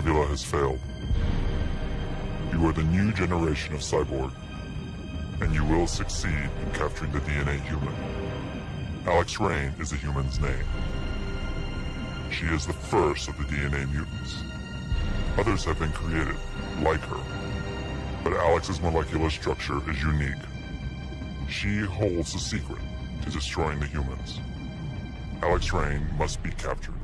Nebula has failed. You are the new generation of cyborg, and you will succeed in capturing the DNA human. Alex Rain is the human's name. She is the first of the DNA mutants. Others have been created, like her, but Alex's molecular structure is unique. She holds the secret to destroying the humans. Alex Rain must be captured.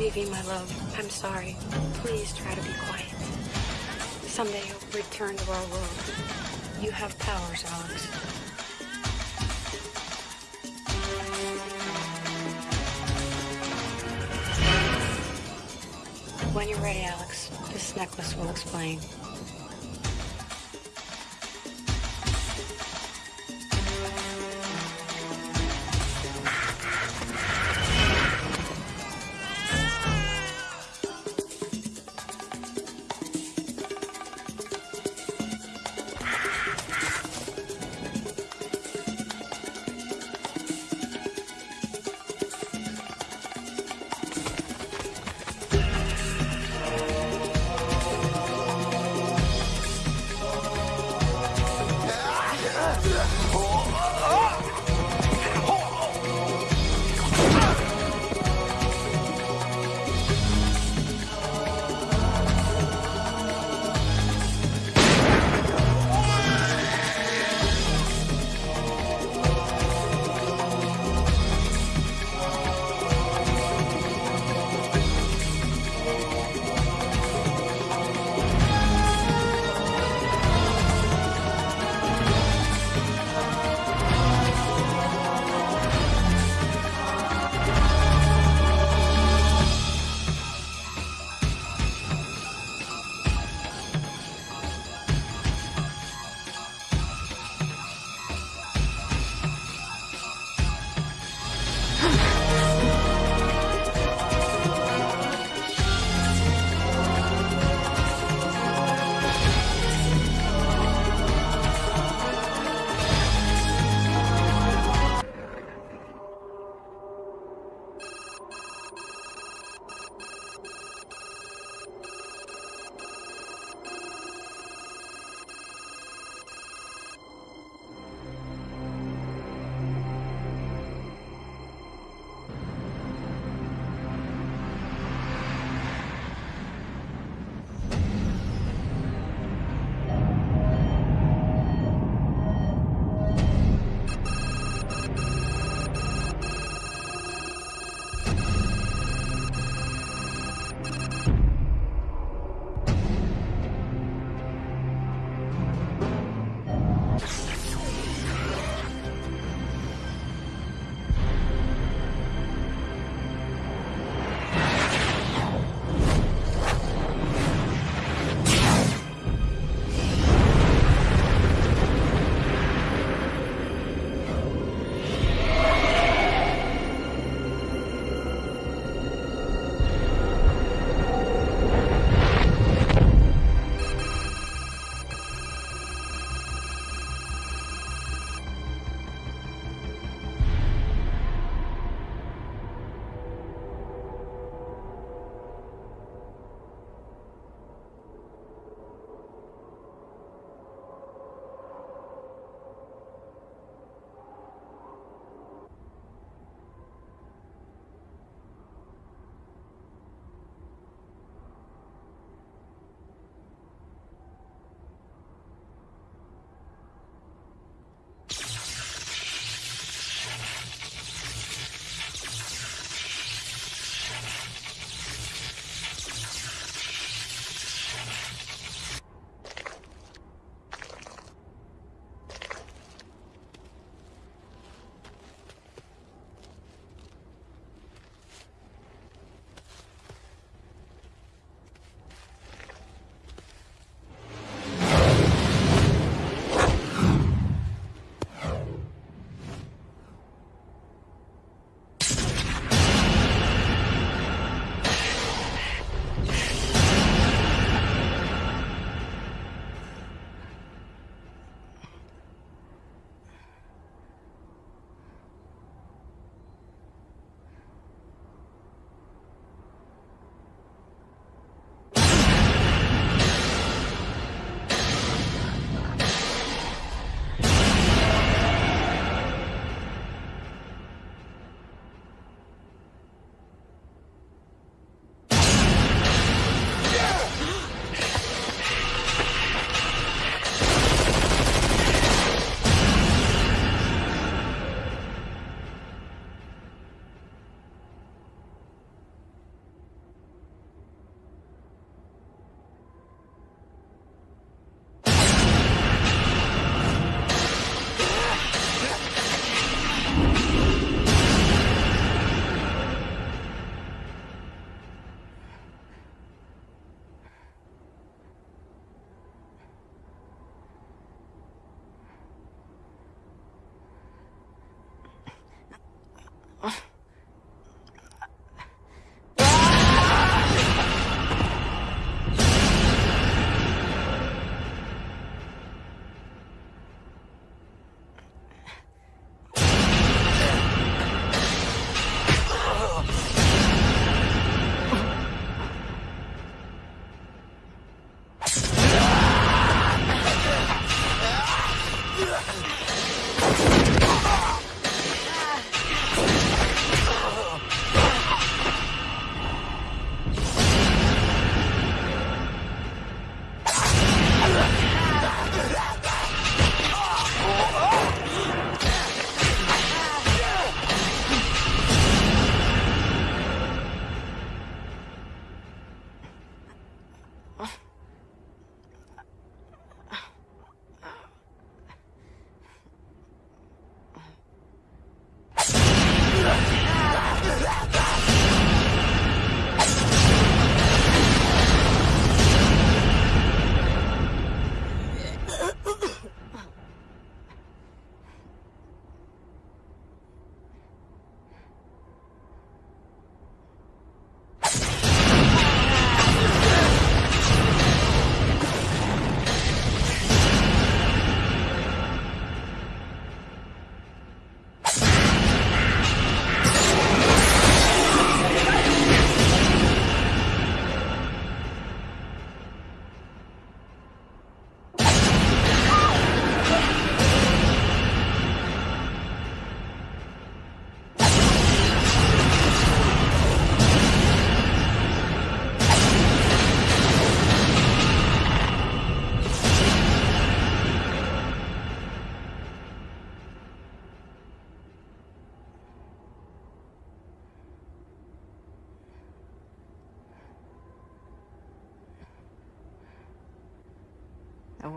You, my love. I'm sorry. Please try to be quiet. Someday you'll return to our world. You have powers, Alex. When you're ready, Alex, this necklace will explain.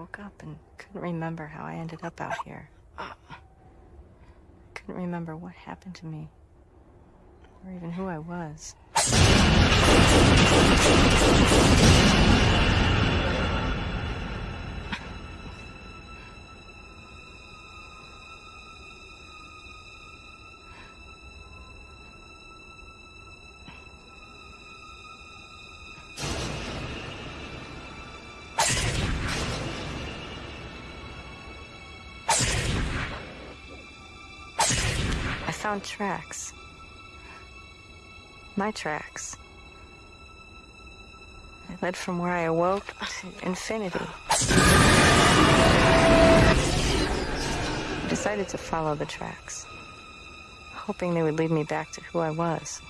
Woke up and couldn't remember how I ended up out here. Couldn't remember what happened to me, or even who I was. Found tracks. My tracks. They led from where I awoke to infinity. I decided to follow the tracks, hoping they would lead me back to who I was.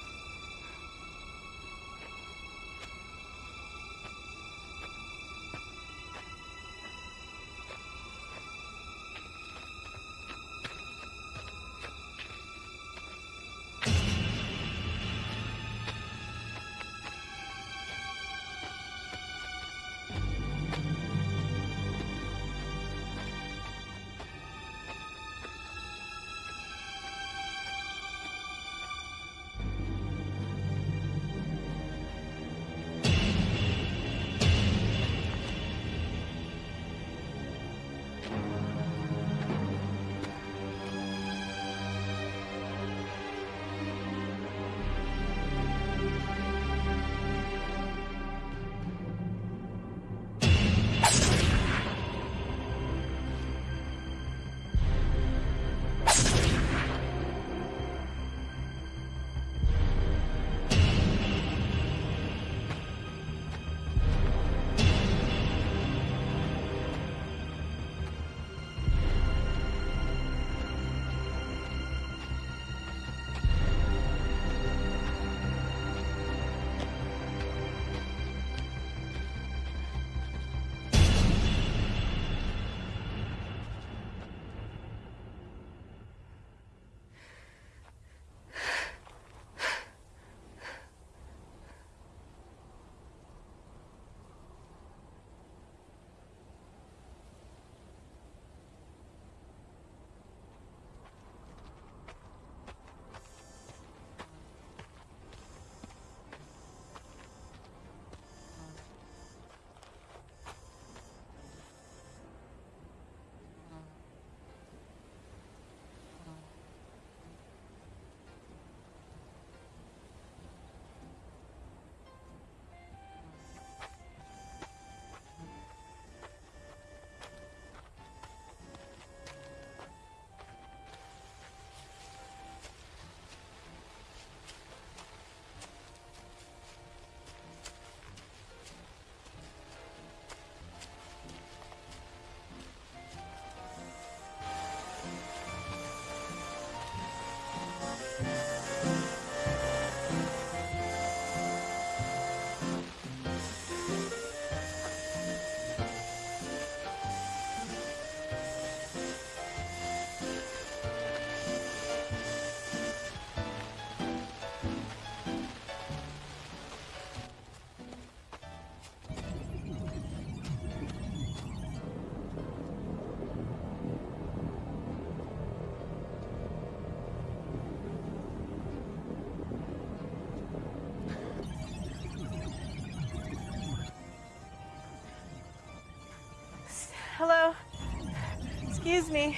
Excuse me.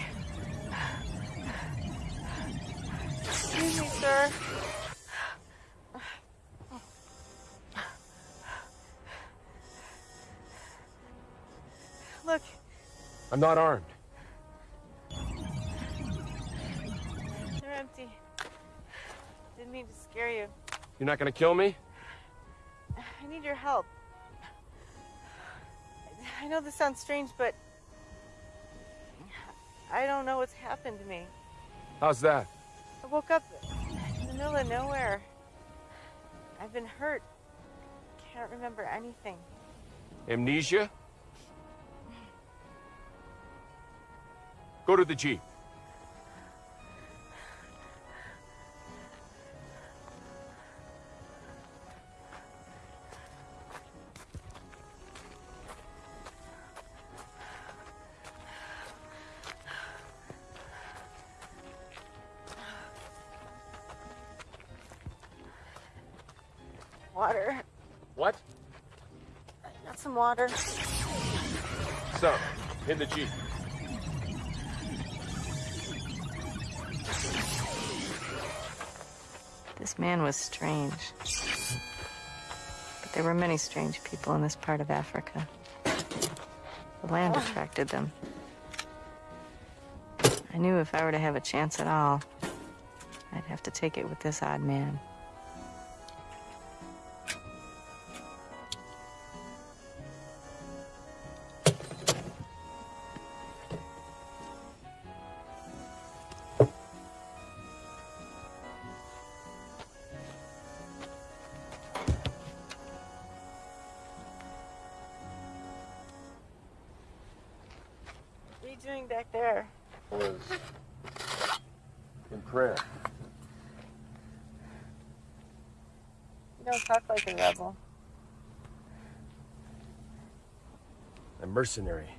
Excuse me, sir. Look, I'm not armed. they're empty. Didn't mean to scare you. You're not gonna kill me? I need your help. I know this sounds strange, but I don't know what's happened to me. How's that? I woke up in the middle of nowhere. I've been hurt. Can't remember anything. Amnesia? Go to the Jeep. Water. Some. In the Jeep. This man was strange. But there were many strange people in this part of Africa. The land oh. attracted them. I knew if I were to have a chance at all, I'd have to take it with this odd man. Don't a. I'm mercenary.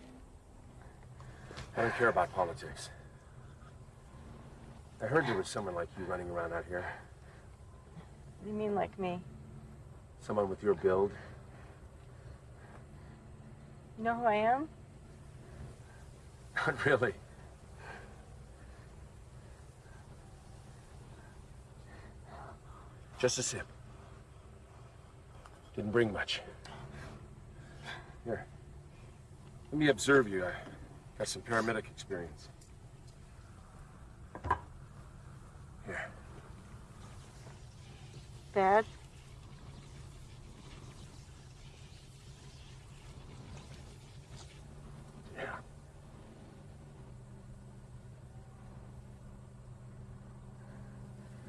I don't care about politics. I heard there was someone like you running around out here. What do you mean, like me? Someone with your build. You know who I am? Not really. Just a sip. Didn't bring much. Here. Let me observe you. I got some paramedic experience. Here. Bad? Yeah.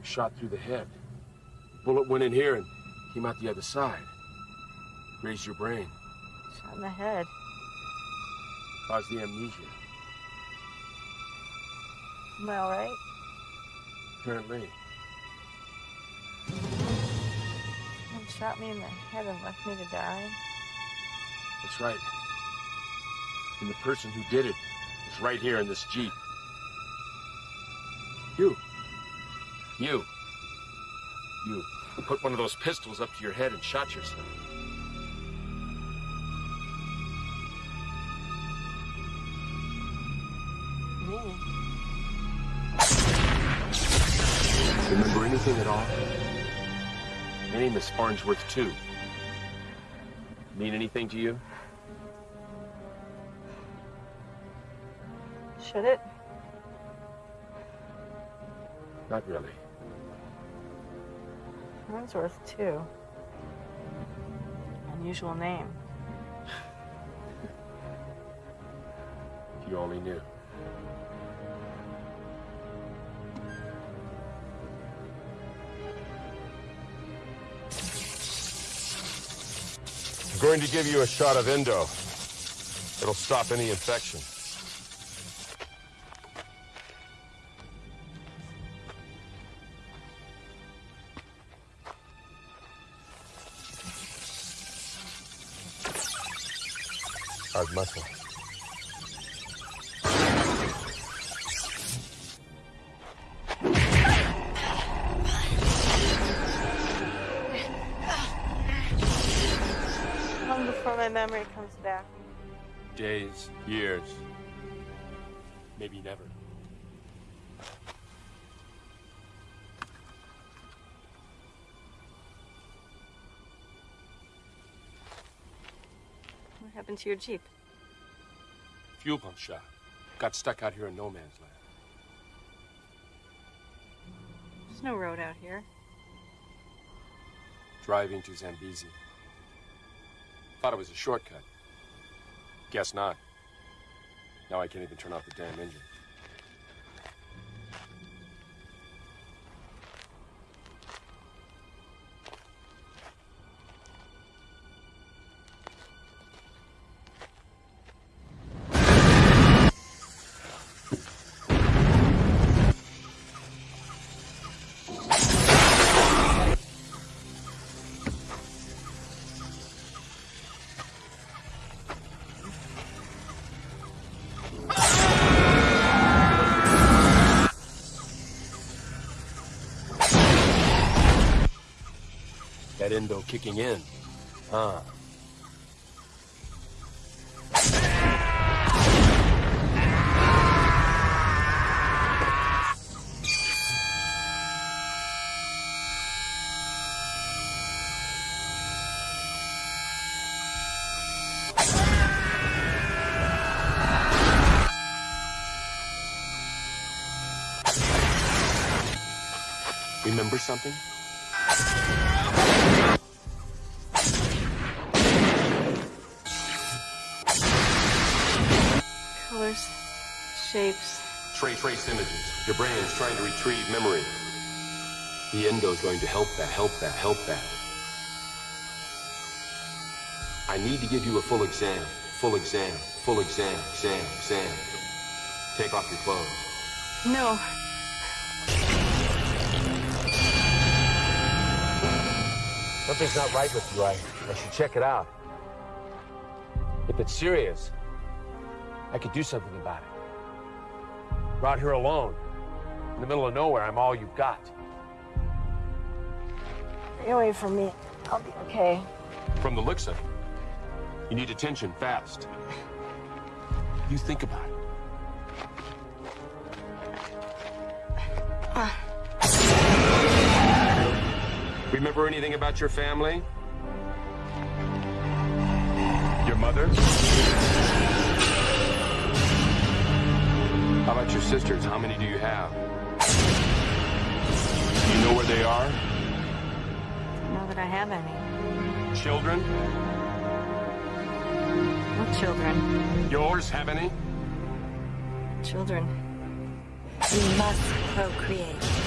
Shot through the head. The Bullet went in here and came out the other side. Grazed your brain. Shot in the head. Caused the amnesia. Am I alright? Apparently. You shot me in the head and left me to die? That's right. And the person who did it is right here in this Jeep. You. You. You put one of those pistols up to your head and shot yourself. Anything at all? My name is Farnsworth, too. Mean anything to you? Should it? Not really. Farnsworth, too. Unusual name. You only knew. Going to give you a shot of Endo. It'll stop any infection. Hard muscle. Years, maybe never. What happened to your Jeep? Fuel pump shot. Got stuck out here in no man's land. There's no road out here. Driving to Zambezi. Thought it was a shortcut. Guess not. Now I can't even turn off the damn engine. That endo kicking in. Huh. Remember something? Trace, images. Your brain's trying to retrieve memory. The endo's going to help that, help that, help that. I need to give you a full exam. Full exam, full exam, exam, exam. Take off your clothes. No. Something's not right with you. I, I should check it out. If it's serious, I could do something about it. Out here alone, in the middle of nowhere. I'm all you've got. Stay away from me. I'll be okay. From the looks of it, you need attention fast. You think about it. Remember anything about your family? Your mother? How about your sisters? How many do you have? Do you know where they are? I know that I have any. Children? No children. Yours have any? Children. We must procreate.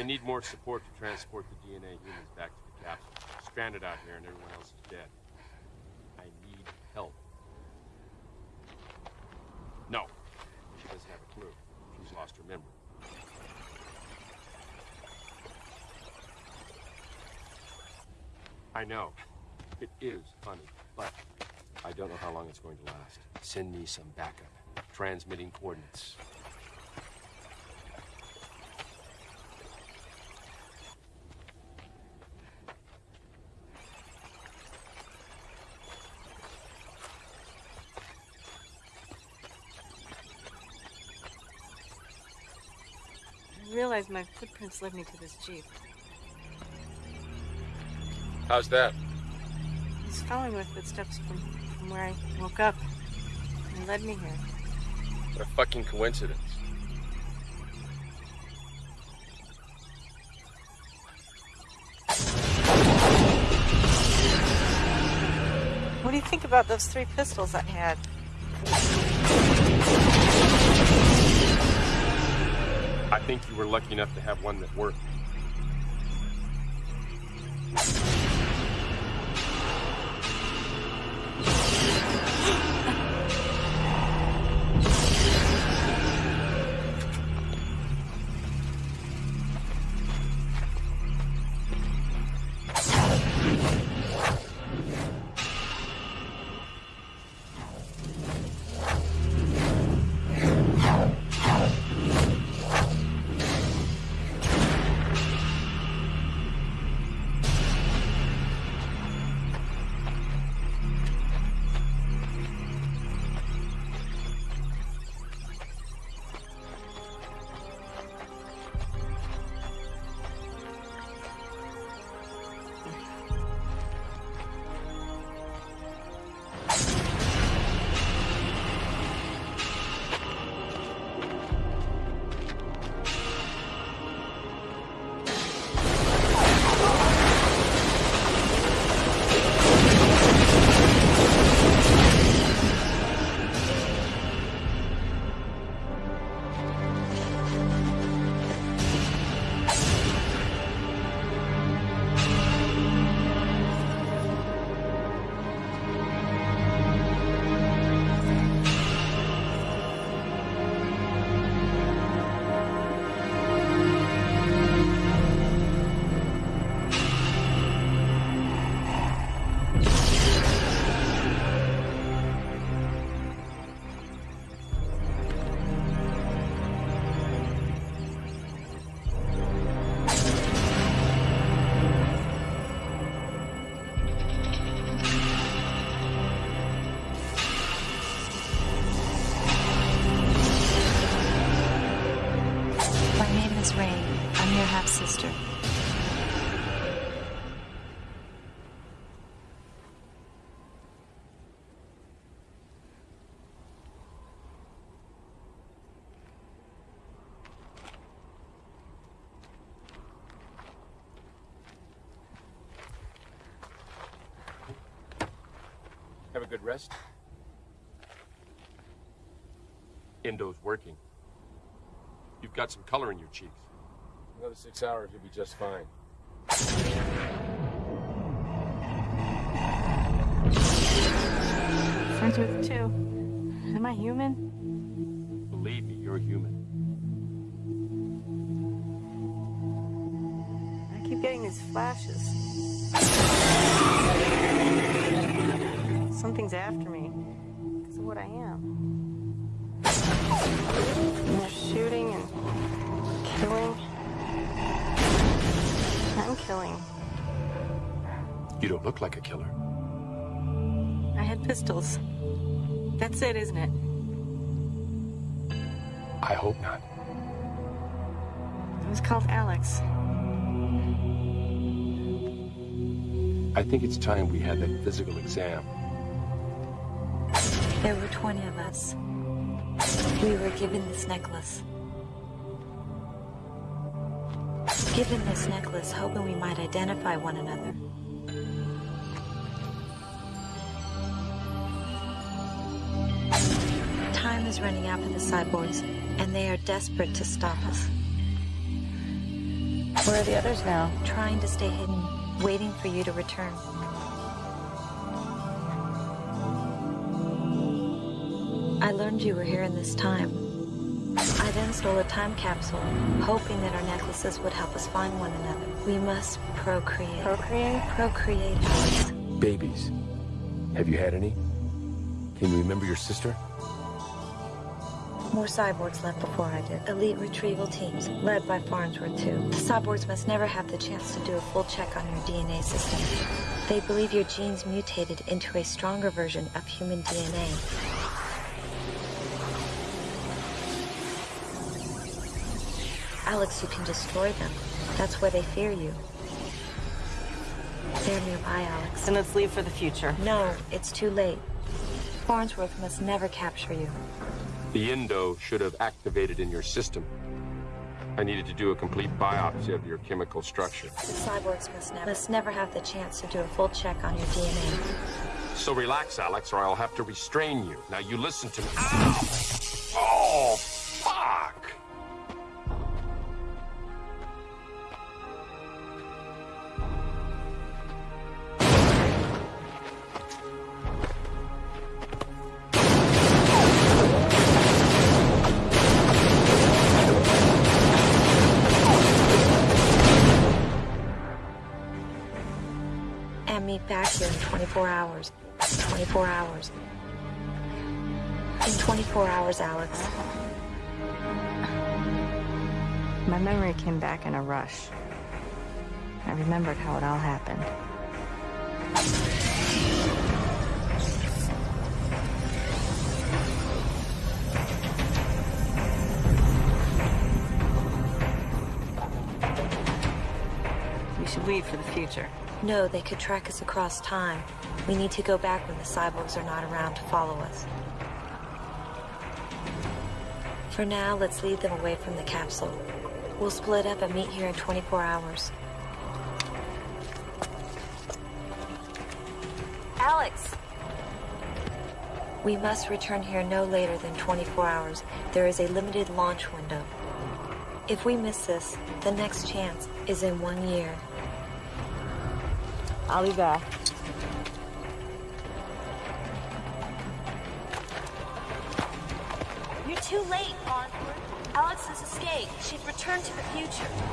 I need more support to transport the DNA humans back to the capsule. Stranded out here and everyone else is dead. I need help. No. She doesn't have a clue. She's lost her memory. I know. It is funny, but I don't know how long it's going to last. Send me some backup. Transmitting coordinates. Realized my footprints led me to this jeep. How's that? He's following my footsteps from, from where I woke up. And led me here. What a fucking coincidence. What do you think about those three pistols I had? I think you were lucky enough to have one that worked. you good rest. Endo's working. You've got some color in your cheeks. Another six hours, you'll be just fine. Friends with two. Am I human? Believe me, you're human. I keep getting these flashes. Something's after me because of what I am. And they're shooting and killing. I'm killing. You don't look like a killer. I had pistols. That's it, isn't it? I hope not. It was called Alex. I think it's time we had that physical exam. There were 20 of us. We were given this necklace. Given this necklace, hoping we might identify one another. Time is running out for the cyborgs, and they are desperate to stop us. Where are the others now? Trying to stay hidden, waiting for you to return. I learned you were here in this time. I then stole a time capsule, hoping that our necklaces would help us find one another. We must procreate. Procreate? Procreate, Alex. Babies. Have you had any? Can you remember your sister? More cyborgs left before I did. Elite retrieval teams, led by Farnsworth, too. The cyborgs must never have the chance to do a full check on your DNA system. They believe your genes mutated into a stronger version of human DNA. Alex, you can destroy them. That's why they fear you. They're nearby, Alex. Then let's leave for the future. No, it's too late. Farnsworth must never capture you. The Endo should have activated in your system. I needed to do a complete biopsy of your chemical structure. The cyborgs must never, must never have the chance to do a full check on your DNA. So relax, Alex, or I'll have to restrain you. Now you listen to me. Ow! Hours, Alex. My memory came back in a rush. I remembered how it all happened. We should leave for the future. No, they could track us across time. We need to go back when the cyborgs are not around to follow us. For now, let's lead them away from the capsule. We'll split up and meet here in 24 hours. Alex! We must return here no later than 24 hours. There is a limited launch window. If we miss this, the next chance is in one year. I'll be back. Future.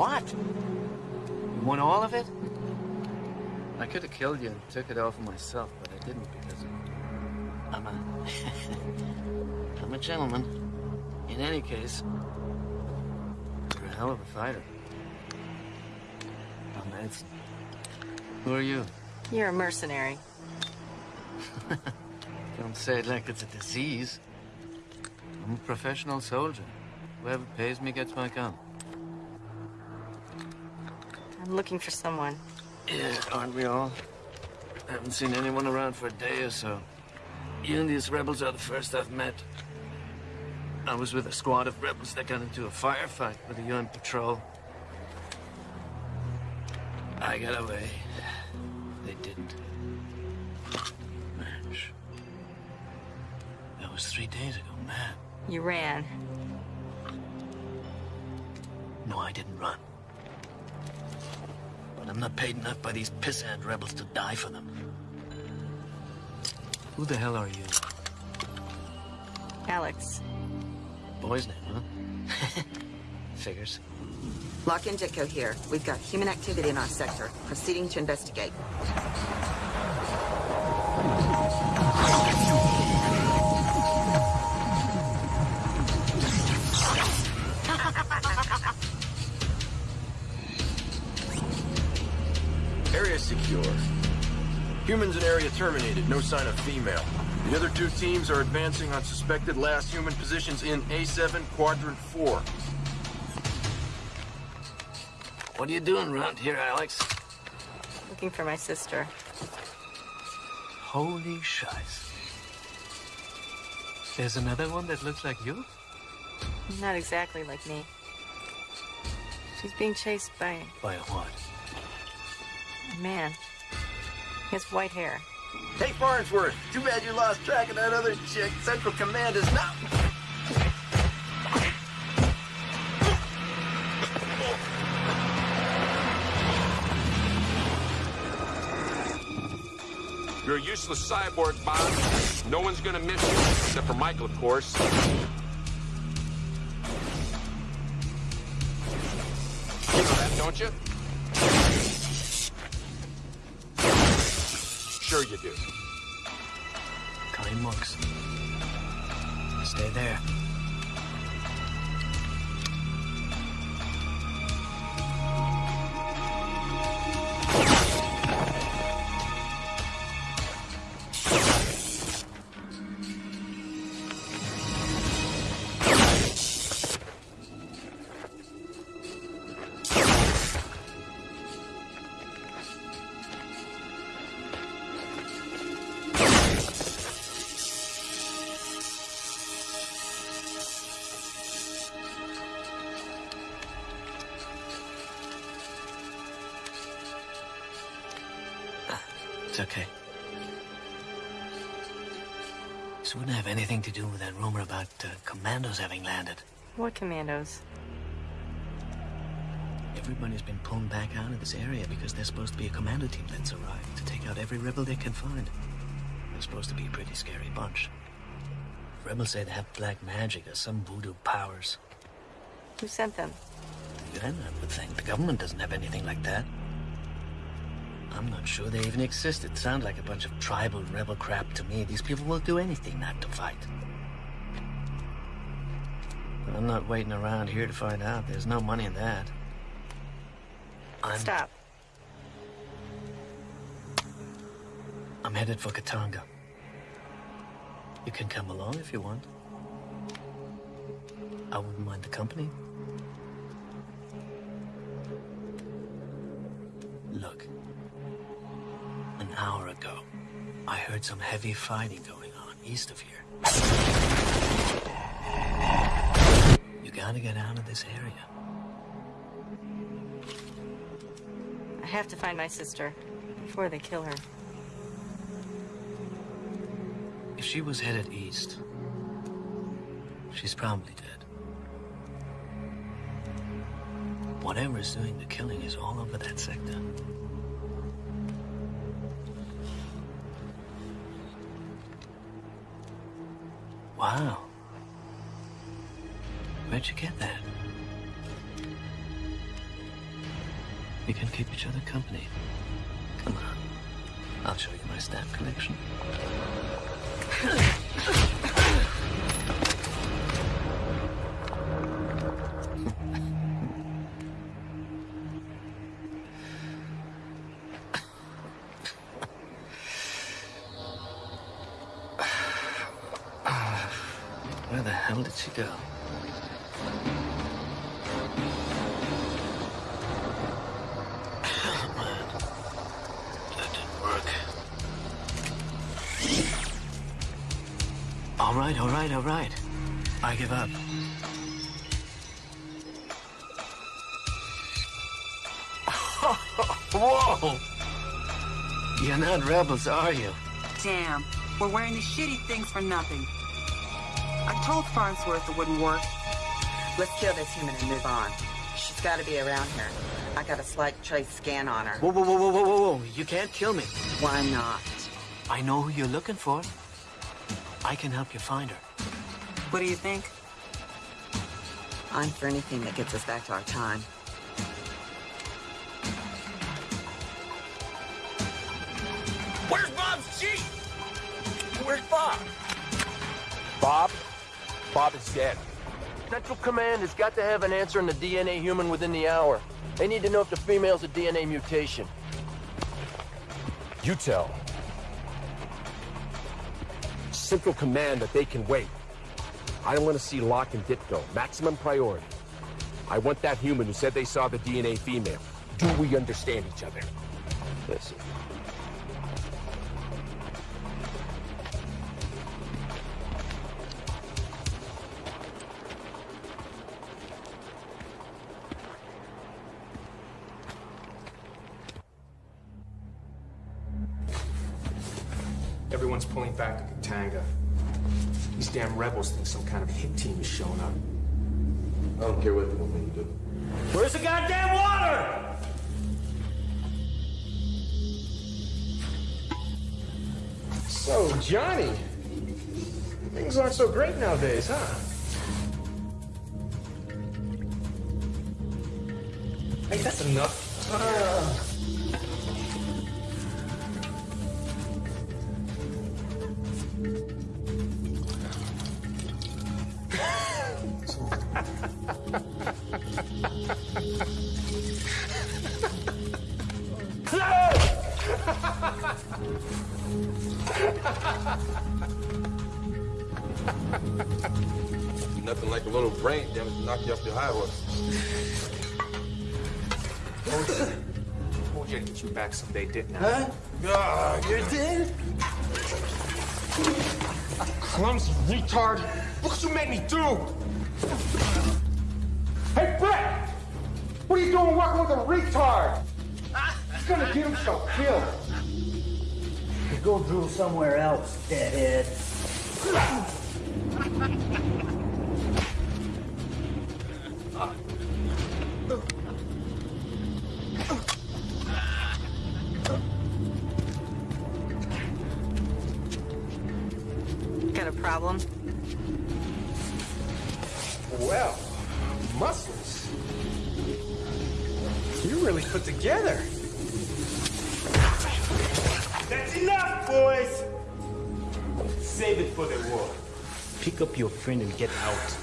What? You want all of it? I could have killed you and took it all for myself, but I didn't because I'm a... I'm a gentleman. In any case, you're a hell of a fighter. Oh, I'm Manson. Who are you? You're a mercenary. Don't say it like it's a disease. I'm a professional soldier. Whoever pays me gets my gun. I'm looking for someone. Yeah, aren't we all? I haven't seen anyone around for a day or so. You and these rebels are the first I've met. I was with a squad of rebels that got into a firefight with a UN patrol. I got away. They didn't. Match. That was three days ago, man. You ran. No, I didn't run. But I'm not paid enough by these pissant rebels to die for them. Who the hell are you? Alex. Boy's name, huh? Figures. Locke and Ditko here. We've got human activity in our sector. Proceeding to investigate. Terminated. No sign of female. The other two teams are advancing on suspected last human positions in A7 Quadrant 4. What are you doing around here, Alex? Looking for my sister. Holy shice. There's another one that looks like you? Not exactly like me. She's being chased by By what? a man. He has white hair. Hey, Farnsworth. Too bad you lost track of that other chick. Central Command is not... You're a useless cyborg, Bob. No one's gonna miss you, except for Michael, of course. You know that, don't you? Sure you do. Kind monks. Stay there. This wouldn't have anything to do with that rumor about uh, commandos having landed. What commandos? Everybody's been pulled back out of this area because there's supposed to be a commando team that's arrived to take out every rebel they can find. They're supposed to be a pretty scary bunch. Rebels say they have black magic or some voodoo powers. Who sent them? Then I would think the government doesn't have anything like that. I'm not sure they even exist. It sounds like a bunch of tribal rebel crap to me. These people will do anything not to fight. But I'm not waiting around here to find out. There's no money in that. I'm, Stop. I'm headed for Katanga. You can come along if you want. I wouldn't mind the company. Heard some heavy fighting going on. east of here. You gotta get out of this area. I have to find my sister before they kill her. If she was headed east, she's probably dead. Whatever is doing the killing is all over that sector. Where'd you get that? We can keep each other company. Come on. I'll show you my stamp collection. Where the hell did she go? Right, all right, all right. I give up. Whoa! You're not rebels, are you? Damn, we're wearing the shitty things for nothing. I told Farnsworth it wouldn't work. Let's kill this human and move on. She's got to be around here. I got a slight trace scan on her. Whoa, whoa, whoa, whoa, whoa, whoa, whoa. You can't kill me. Why not? I know who you're looking for. I can help you find her. What do you think? I'm for anything that gets us back to our time. Where's Bob's jeep? Where's Bob? Bob? Bob is dead. Central Command has got to have an answer on the DNA human within the hour. They need to know if the female's a DNA mutation. You tell Central Command that they can wait. I don't want to see Locke and Ditko. Maximum priority. I want that human who said they saw the DNA female. Do we understand each other? Listen. Showing up. I don't care what the woman you do. Where's the goddamn water? So, Johnny, things aren't so great nowadays, huh? Hey, that's enough. Get you back someday, didn't Huh? You did? Clumsy retard. Look what you made me do! Hey, Brett! What are you doing working with a retard? He's gonna get himself killed. Go drool somewhere else, deadhead. Pick up your friend and get out.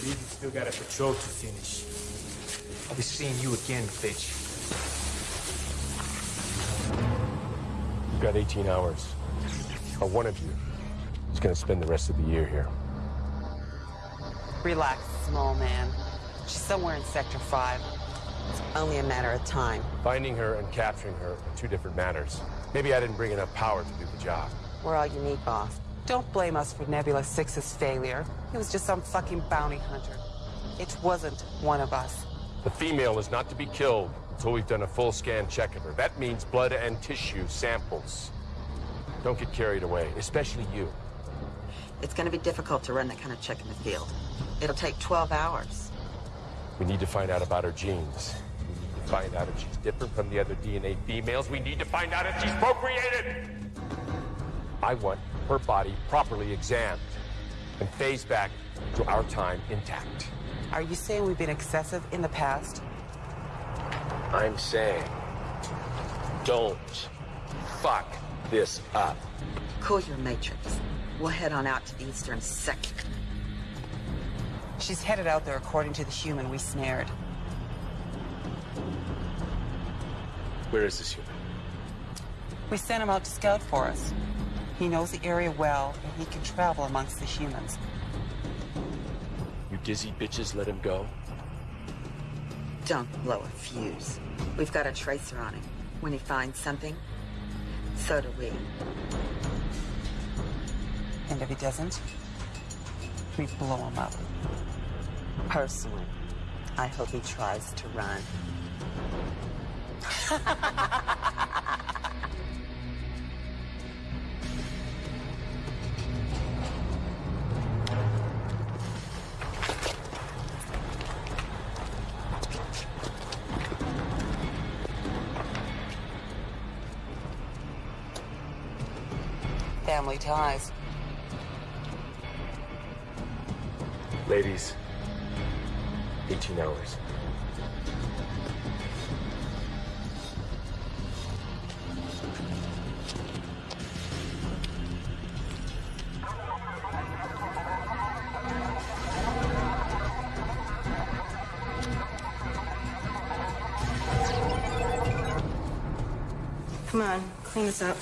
Believe you still got a patrol to finish. I'll be seeing you again, bitch. You've got 18 hours. Or one of you is gonna spend the rest of the year here. Relax, small man. She's somewhere in Sector 5. It's only a matter of time. Finding her and capturing her are two different matters. Maybe I didn't bring enough power to do the job. We're all you need, boss. Don't blame us for Nebula 6's failure. He was just some fucking bounty hunter. It wasn't one of us. The female is not to be killed until we've done a full scan check of her. That means blood and tissue samples. Don't get carried away, especially you. It's gonna be difficult to run that kind of check in the field. It'll take 12 hours. We need to find out about her genes. We need to find out if she's different from the other DNA females. We need to find out if she's procreated! I want her body properly examined and phased back to our time intact. Are you saying we've been excessive in the past? I'm saying, don't fuck this up. Cool your matrix. We'll head on out to the eastern sector. She's headed out there according to the human we snared. Where is this human? We sent him out to scout for us. He knows the area well, and he can travel amongst the humans. You dizzy bitches let him go? Don't blow a fuse. We've got a tracer on him. When he finds something, so do we. And if he doesn't, we blow him up. Personally, I hope he tries to run. Family ties. Ladies, 18 hours. Clean this up.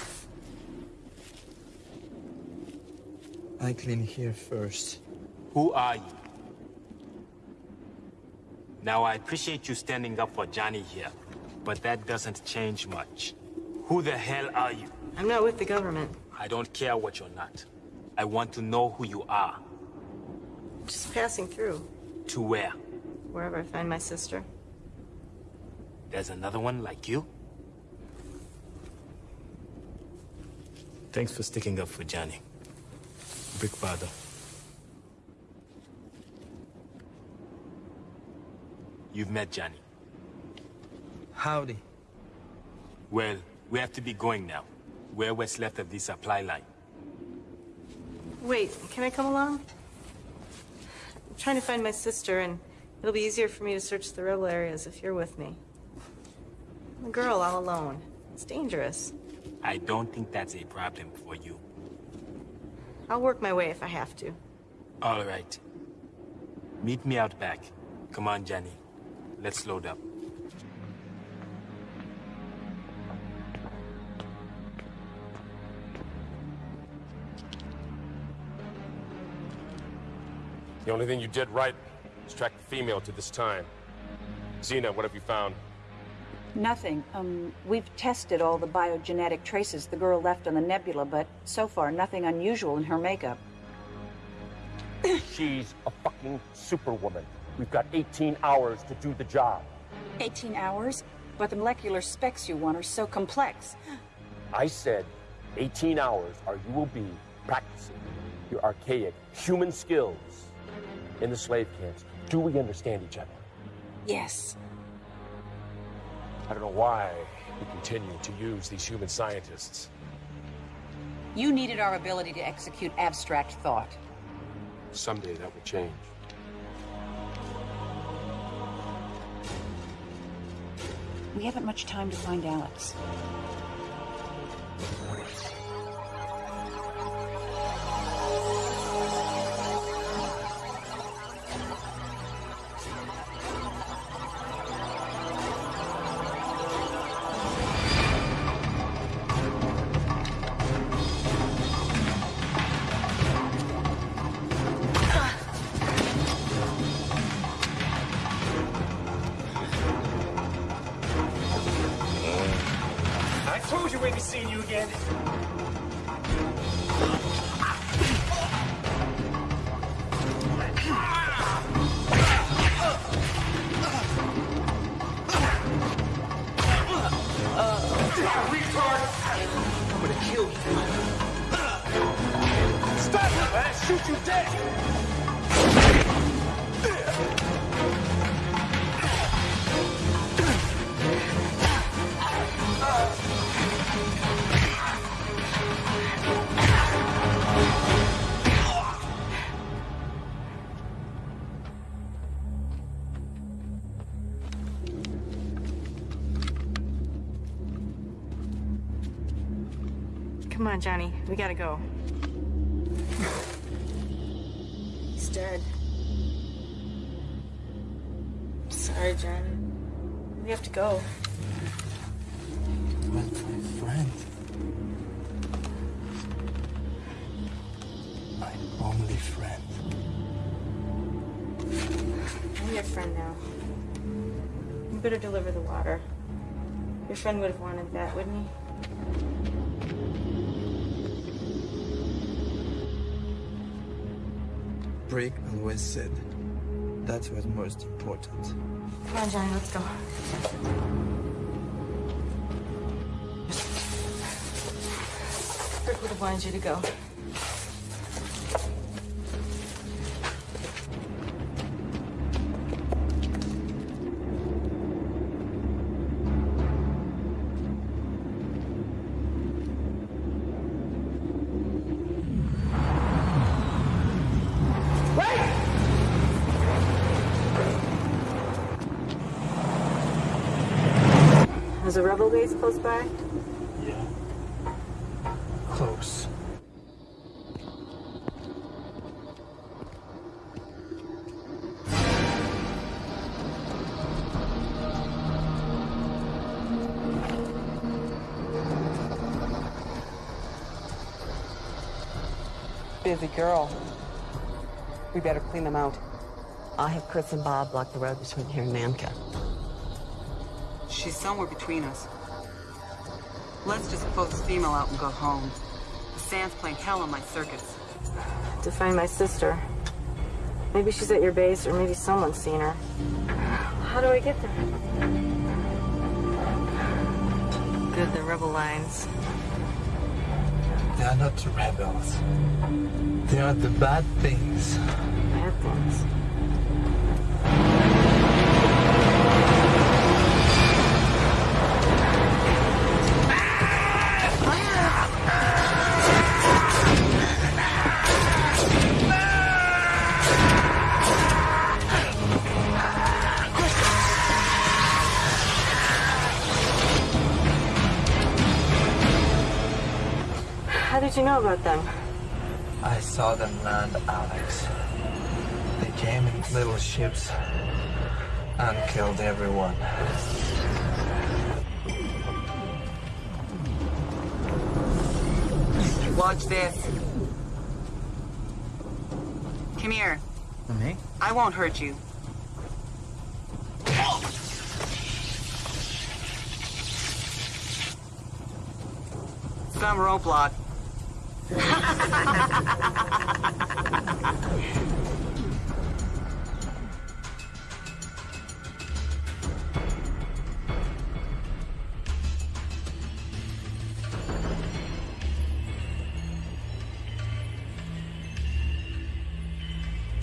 I clean here first. Who are you? Now, I appreciate you standing up for Johnny here, but that doesn't change much. Who the hell are you? I'm not with the government. I don't care what you're not. I want to know who you are. Just passing through, To where? wherever I find my sister. There's another one like you? Thanks for sticking up for Johnny. Big father. You've met Johnny. Howdy. Well, we have to be going now. We're what's left of the supply line. Wait, can I come along? I'm trying to find my sister, and it'll be easier for me to search the rebel areas if you're with me. I'm a girl all alone. It's dangerous. I don't think that's a problem for you. I'll work my way if I have to. All right. Meet me out back. Come on, Johnny. Let's load up. The only thing you did right is track the female to this time. Xena, what have you found? Nothing. Um, we've tested all the biogenetic traces the girl left on the nebula, but so far nothing unusual in her makeup. She's a fucking superwoman. We've got 18 hours to do the job. 18 hours? But the molecular specs you want are so complex. I said 18 hours or you will be practicing your archaic human skills in the slave camps. Do we understand each other? Yes. I don't know why we continue to use these human scientists. You needed our ability to execute abstract thought. Someday that will change. We haven't much time to find Alex. Johnny. We gotta go. He's dead. Sorry, Johnny. We have to go. But my friend. My only friend. I'm your friend now. You better deliver the water. Your friend would have wanted that, wouldn't he? Always said that was most important. Come on, Johnny, let's go. Brick would have wanted you to go. There's a close by? Yeah. Close. Busy girl. We better clean them out. I'll have Chris and Bob block the road between here and Manka. She's somewhere between us. Let's just pull this female out and go home. The sand's playing hell on my circuits. To find my sister. Maybe she's at your base, or maybe someone's seen her. How do I get there? Good, the rebel lines. They are not the rebels. They are the bad things. Bad things. Know about them? I saw them land, Alex. They came in little ships and killed everyone. Watch this. Come here. Me? I won't hurt you. Some roadblock.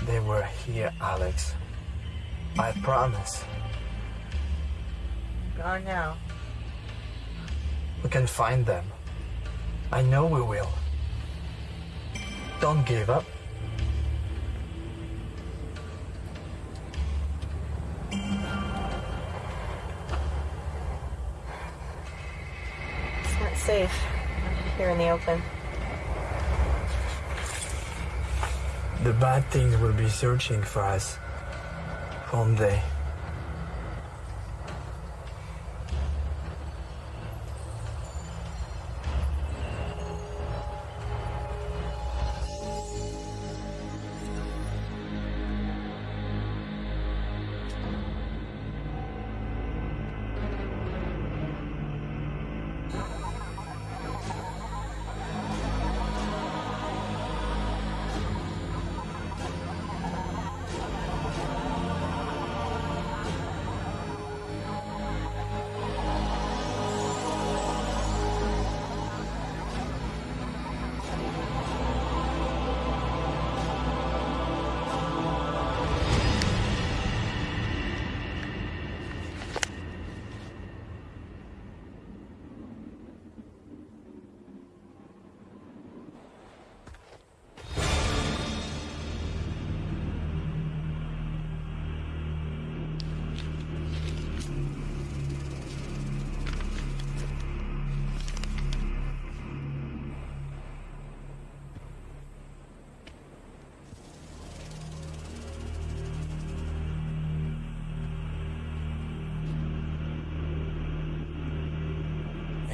They were here, Alex. I promise. Gone now. We can find them. I know we will. Don't give up. It's not safe here in the open. The bad things will be searching for us. Won't they?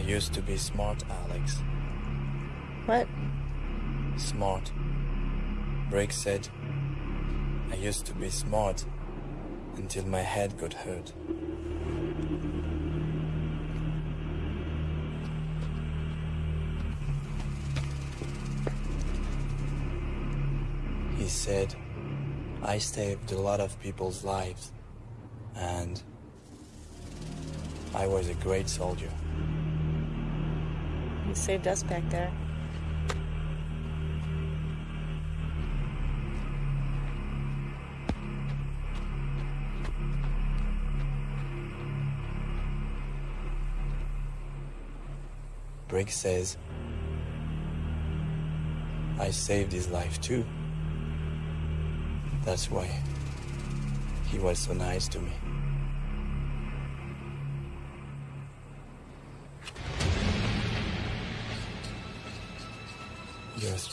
Used to be smart, Alex. What? Smart. Briggs said, I used to be smart until my head got hurt. He said, I saved a lot of people's lives, and I was a great soldier. Saved us back there. Briggs says, I saved his life too. That's why he was so nice to me.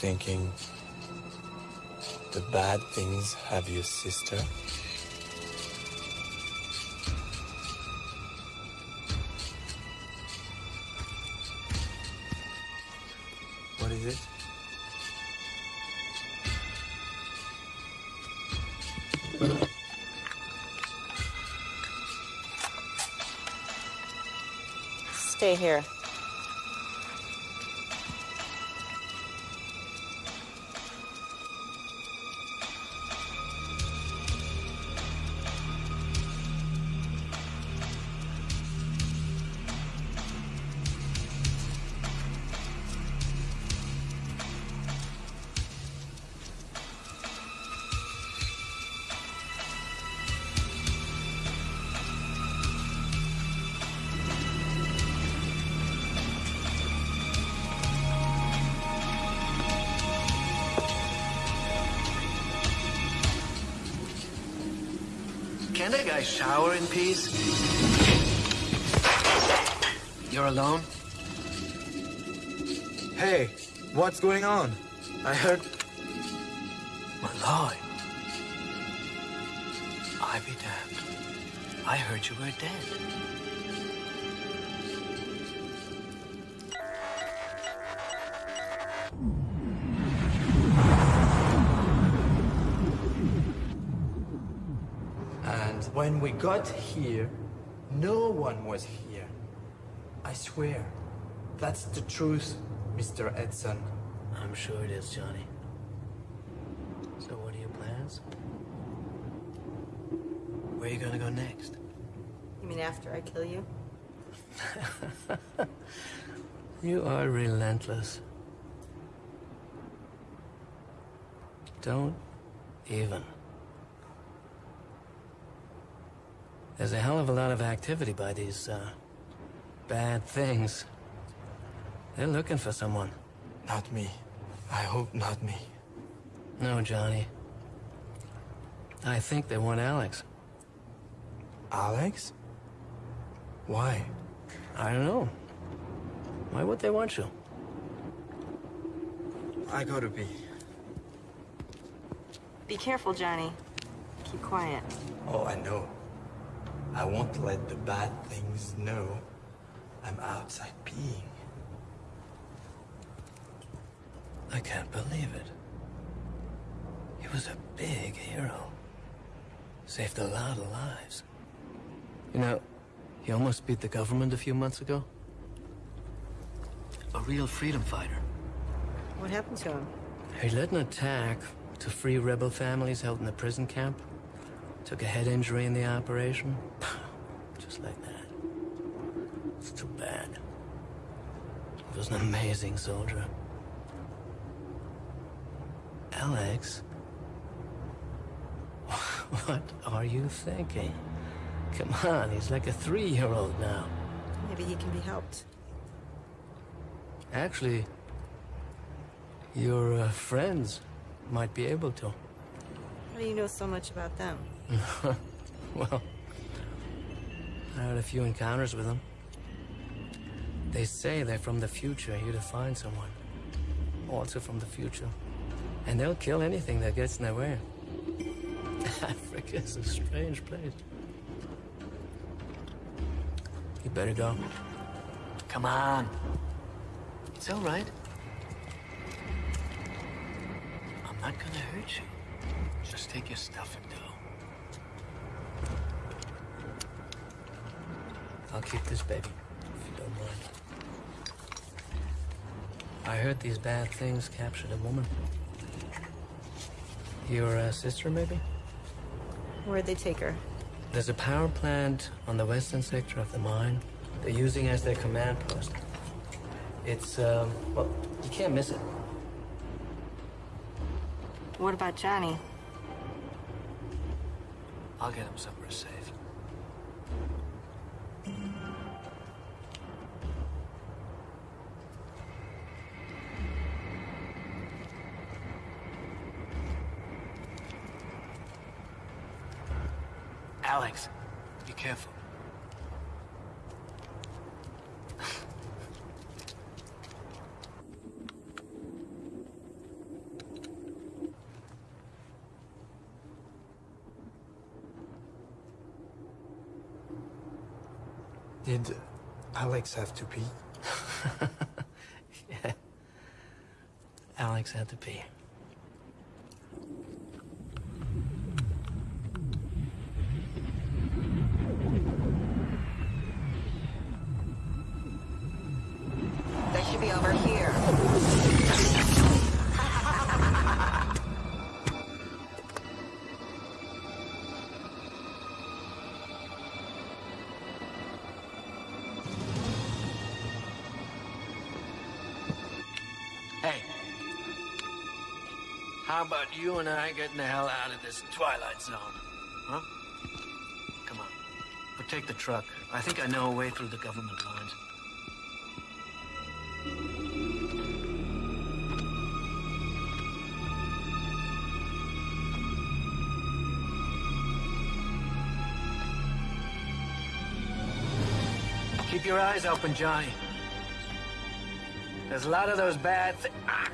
Thinking the bad things have your sister? What is it? Stay here. Can a guy shower in peace? You're alone? Hey, what's going on? I heard. Malloy. I be damned. I heard you were dead. We got here, no one was here. I swear. That's the truth, Mr. Edson. I'm sure it is, Johnny. So what are your plans? Where are you gonna go next? You mean after I kill you? You are relentless. Don't even. There's a hell of a lot of activity by these, uh, bad things. They're looking for someone. Not me. I hope not me. No, Johnny. I think they want Alex. Alex? Why? I don't know. Why would they want you? I gotta be. Be careful, Johnny. Keep quiet. Oh, I know. I won't let the bad things know I'm outside peeing. I can't believe it. He was a big hero. Saved a lot of lives. You know, he almost beat the government a few months ago. A real freedom fighter. What happened to him? He led an attack to free rebel families held in the prison camp. Took a head injury in the operation. Just like that. It's too bad. He was an amazing soldier. Alex? What are you thinking? Come on, he's like a three-year-old now. Maybe he can be helped. Actually, your uh, friends might be able to. How do you know so much about them? well, I had a few encounters with them. They say they're from the future, here to find someone. Also from the future. And they'll kill anything that gets in their way. Africa is a strange place. You better go. Come on. It's all right. I'm not gonna hurt you. Just take your stuff and go. I'll keep this baby, if you don't mind. I heard these bad things captured a woman. Your uh, sister, maybe? Where'd they take her? There's a power plant on the western sector of the mine. They're using as their command post. It's, um, well, you can't miss it. What about Johnny? I'll get him somewhere safe. Alex, be careful. Did Alex have to pee? yeah. Alex had to pee. How about you and I getting the hell out of this Twilight Zone? Huh? Come on. But take the truck. I think I know a way through the government lines. Keep your eyes open, Johnny. There's a lot of those bad thi- ah.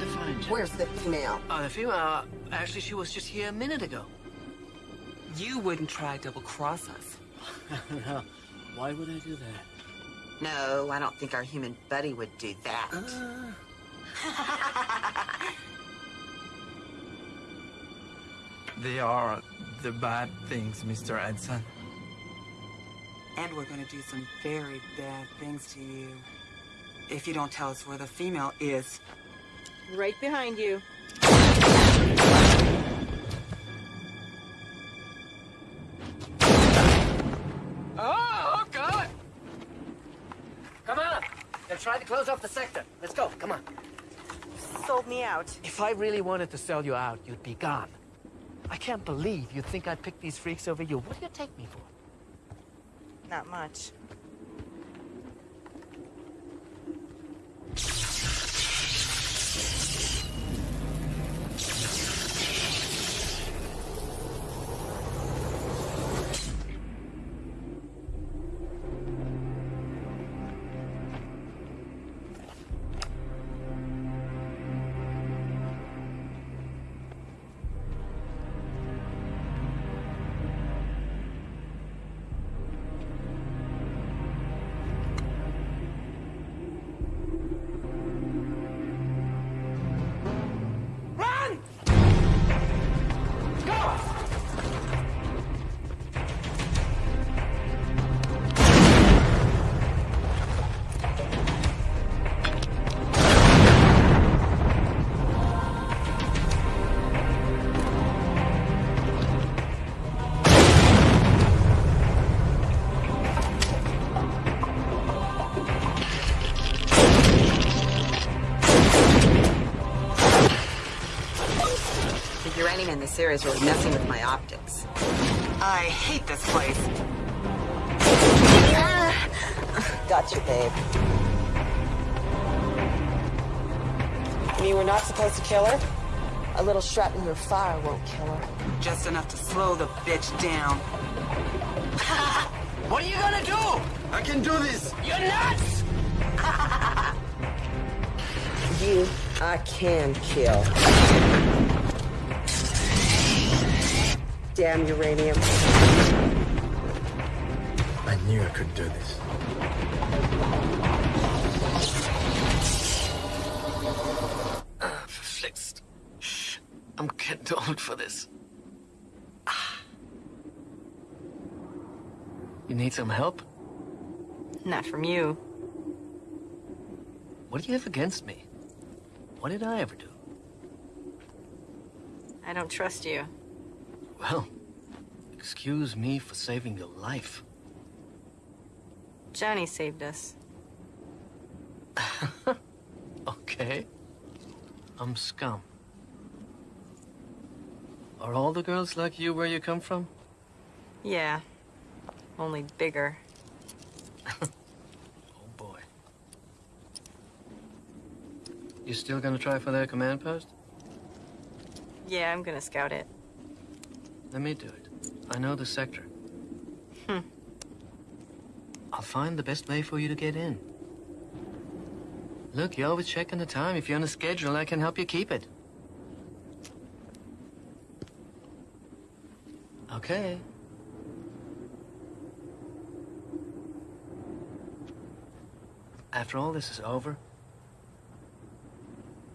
Just to find you. Where's the female? Oh, the female. Uh, actually, she was just here a minute ago. You wouldn't try double cross us. no. Why would I do that? No, I don't think our human buddy would do that. They are the bad things, Mr. Edson. And we're gonna do some very bad things to you. If you don't tell us where the female is. Right behind you. Oh, oh, God! Come on. They're trying to close off the sector. Let's go. Come on. Sold me out. If I really wanted to sell you out, you'd be gone. I can't believe you'd think I'd pick these freaks over you. What do you take me for? Not much. Uranium in is really messing with my optics. I hate this place. Ah. Got you, babe. You mean we're not supposed to kill her? A little shrapnel or fire won't kill her. Just enough to slow the bitch down. What are you gonna do? I can do this! You're nuts! You, I can kill. Damn uranium. I knew I couldn't do this. Ah, for. I'm getting old for this. Ah. You need some help? Not from you. What do you have against me? What did I ever do? I don't trust you. Well, excuse me for saving your life. Johnny saved us. Okay. I'm scum. Are all the girls like you where you come from? Yeah. Only bigger. Oh boy. You still gonna try for that command post? Yeah, I'm gonna scout it. Let me do it. I know the sector. Hmm. I'll find the best way for you to get in. Look, you're always checking the time. If you're on a schedule, I can help you keep it. Okay. After all this is over,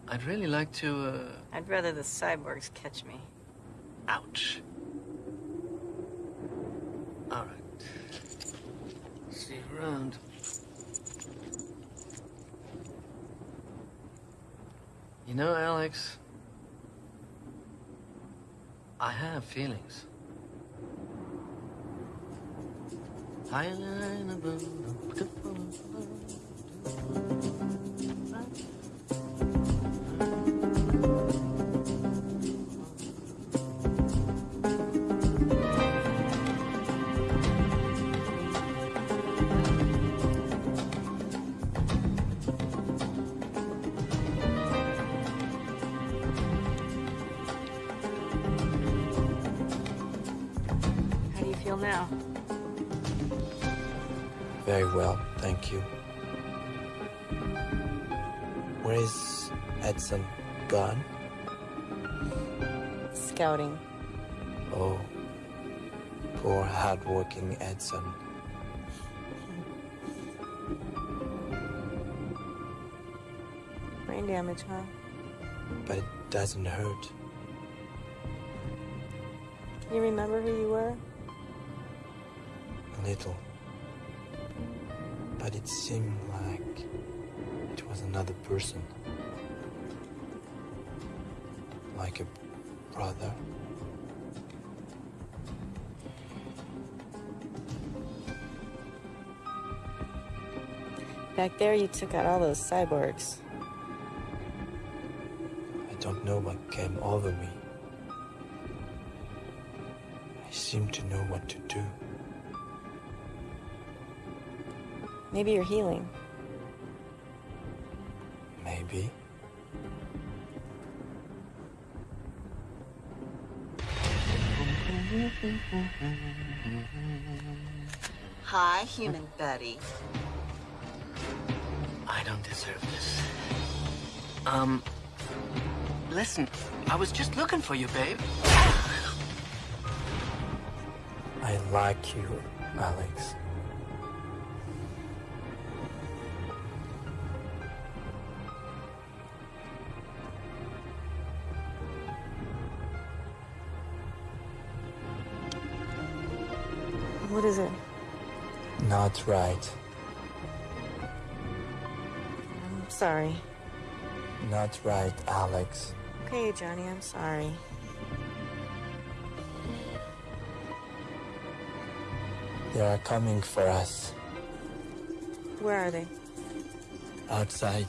I'd really like to, uh... I'd rather the cyborgs catch me. Ouch. All right. You know, Alex, I have feelings. Hardworking Edson. Brain damage, huh? But it doesn't hurt. You remember who you were? A little. But it seemed like it was another person. Like a brother. Back there, you took out all those cyborgs. I don't know what came over me. I seem to know what to do. Maybe you're healing. Maybe. Hi, human Betty. I don't deserve this. Um, listen, I was just looking for you, babe. I like you, Alex. What is it? Not right. Sorry. Not right, Alex. Okay, Johnny, I'm sorry. They are coming for us. Where are they? Outside.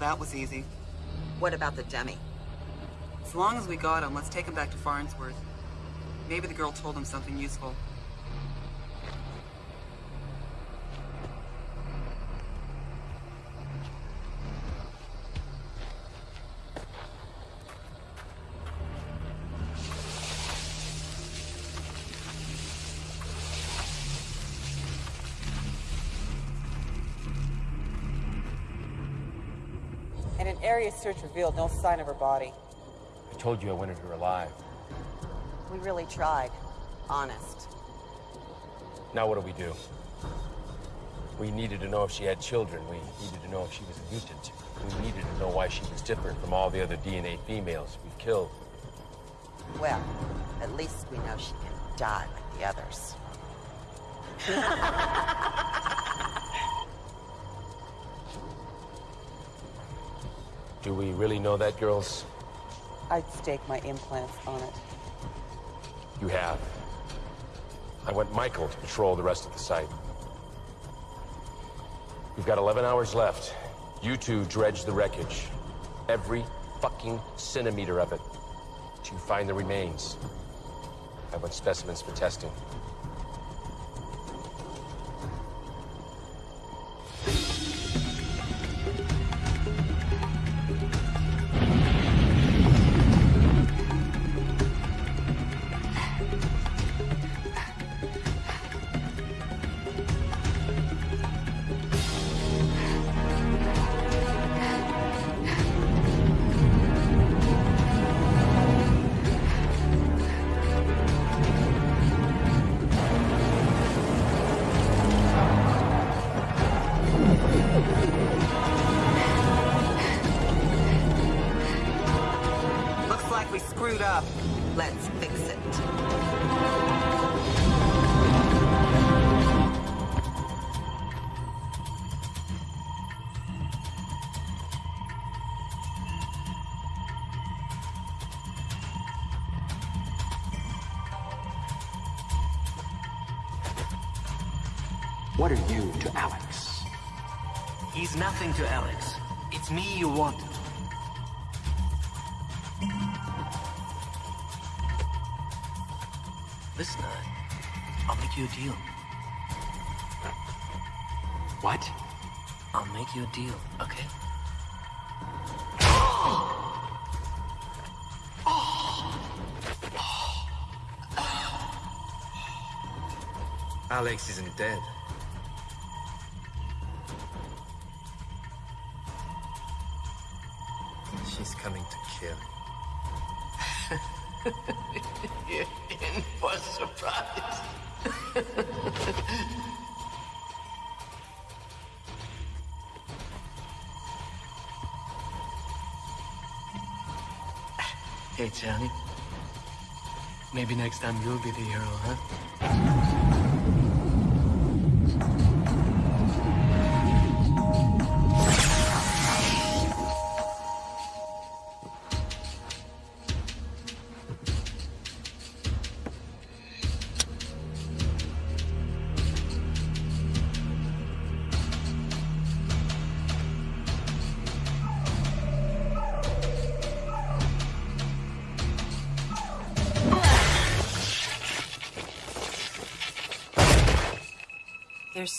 That was easy. What about the dummy? As long as we got him, let's take him back to Farnsworth. Maybe the girl told him something useful. Search revealed no sign of her body. I told you I wanted her alive. We really tried. Honest. Now what do we do? We needed to know if she had children. We needed to know if she was a mutant. We needed to know why she was different from all the other DNA females we've killed. Well, at least we know she can die like the others. Do we really know that, girls? I'd stake my implants on it. You have. I want Michael to patrol the rest of the site. We've got 11 hours left. You two dredge the wreckage. Every fucking centimeter of it. To find the remains. I want specimens for testing. Deal, okay? Alex isn't dead. Johnny. Maybe next time you'll be the hero, huh?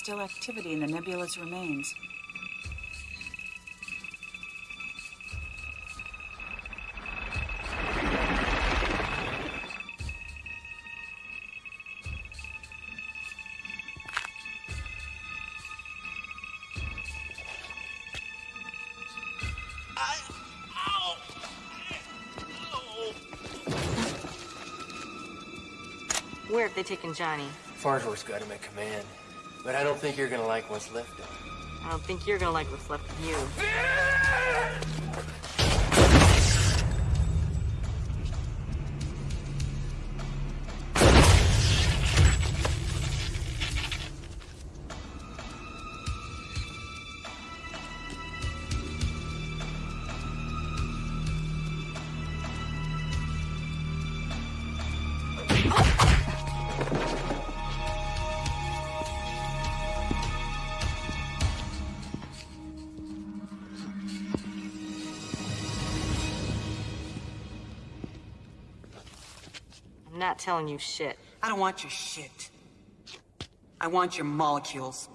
Still activity in the nebula's remains. Where have they taken Johnny? Farnsworth's got him at command. But I don't think you're gonna like what's left of him. I don't think you're gonna like what's left of you. telling you shit. I don't want your shit. I want your molecules.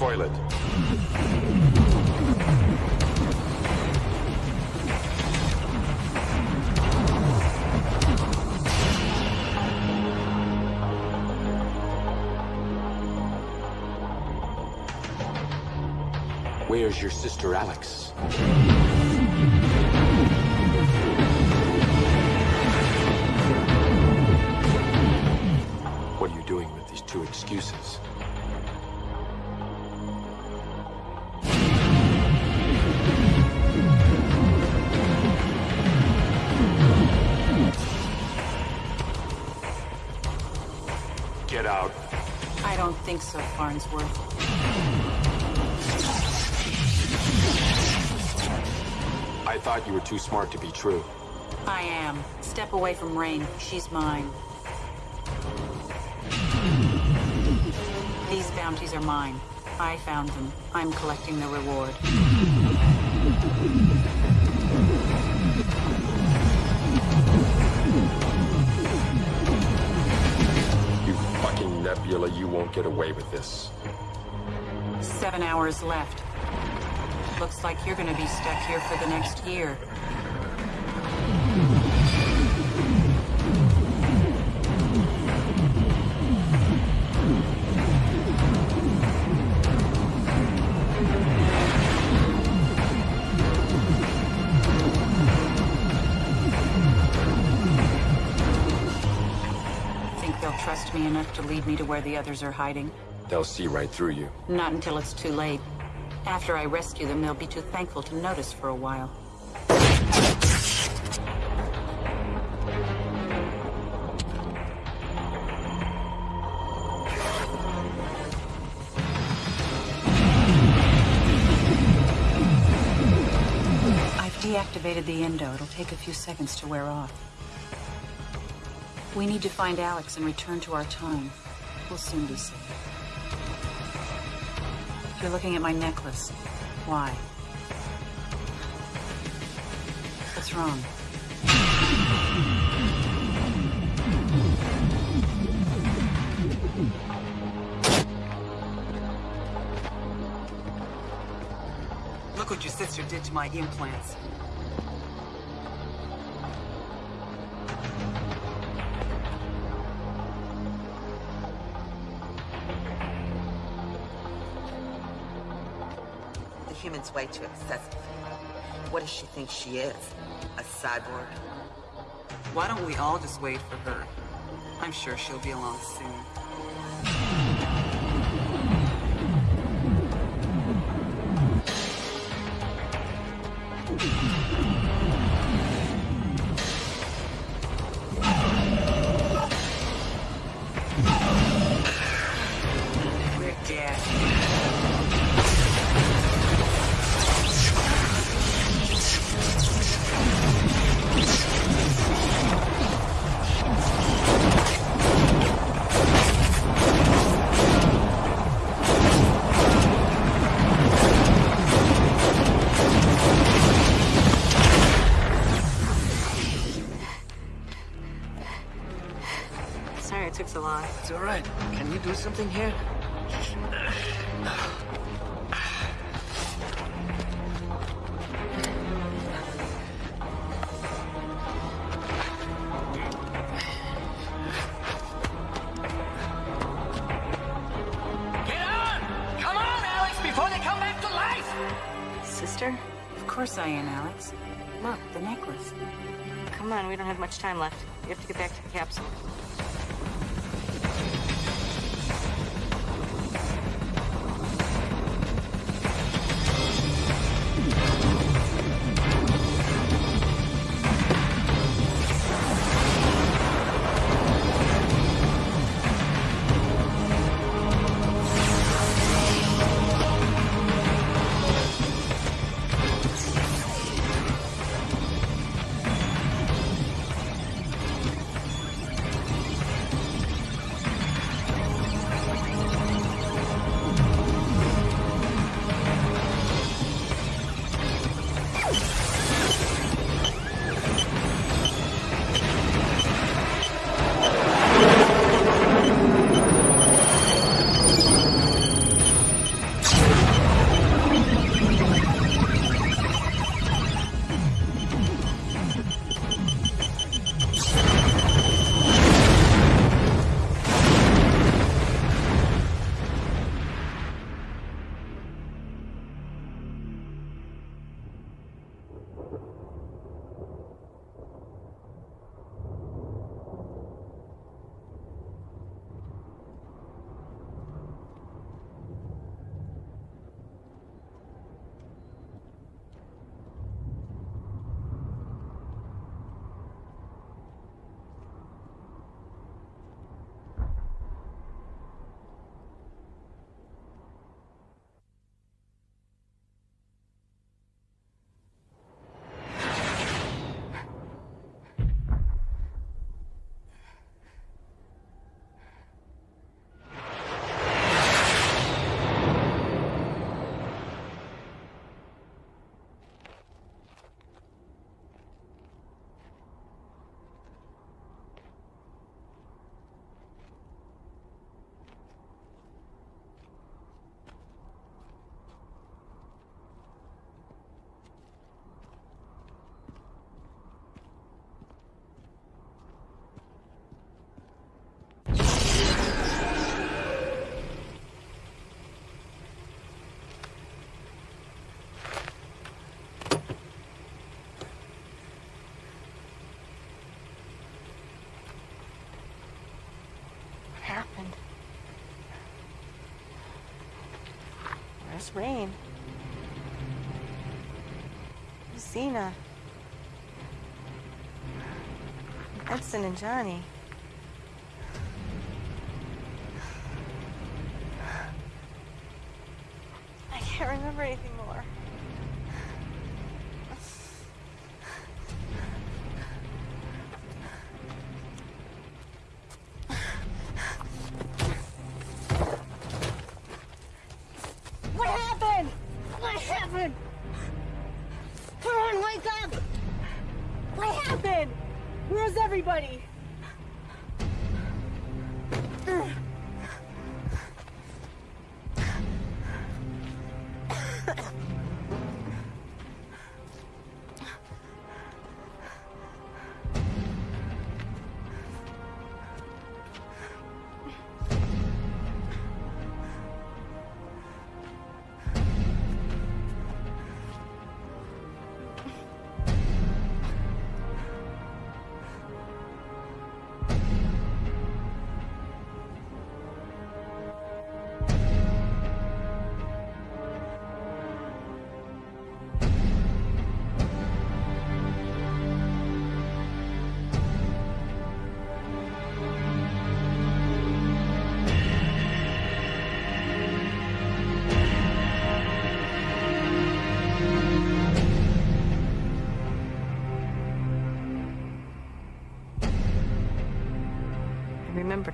Toilet. Where's your sister, Alex? Thought you were too smart to be true. I am. Step away from Rain. She's mine. These bounties are mine. I found them. I'm collecting the reward. You fucking Nebula, you won't get away with this. Seven hours left. Looks like you're gonna be stuck here for the next year. Think they'll trust me enough to lead me to where the others are hiding? They'll see right through you. Not until it's too late. After I rescue them, they'll be too thankful to notice for a while. I've deactivated the endo. It'll take a few seconds to wear off. We need to find Alex and return to our time. We'll soon be safe. You're looking at my necklace. Why? What's wrong? Look what your sister did to my implants. Way too excessive. What does she think she is? A cyborg? Why don't we all just wait for her? I'm sure she'll be along soon. Left. We have to get back to Where's Rain? Xena. Edson and Johnny.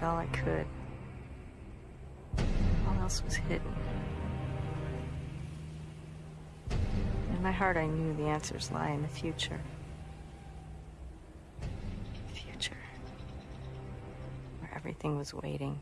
All I could. All else was hidden. In my heart, I knew the answers lie in the future. The future. Where everything was waiting.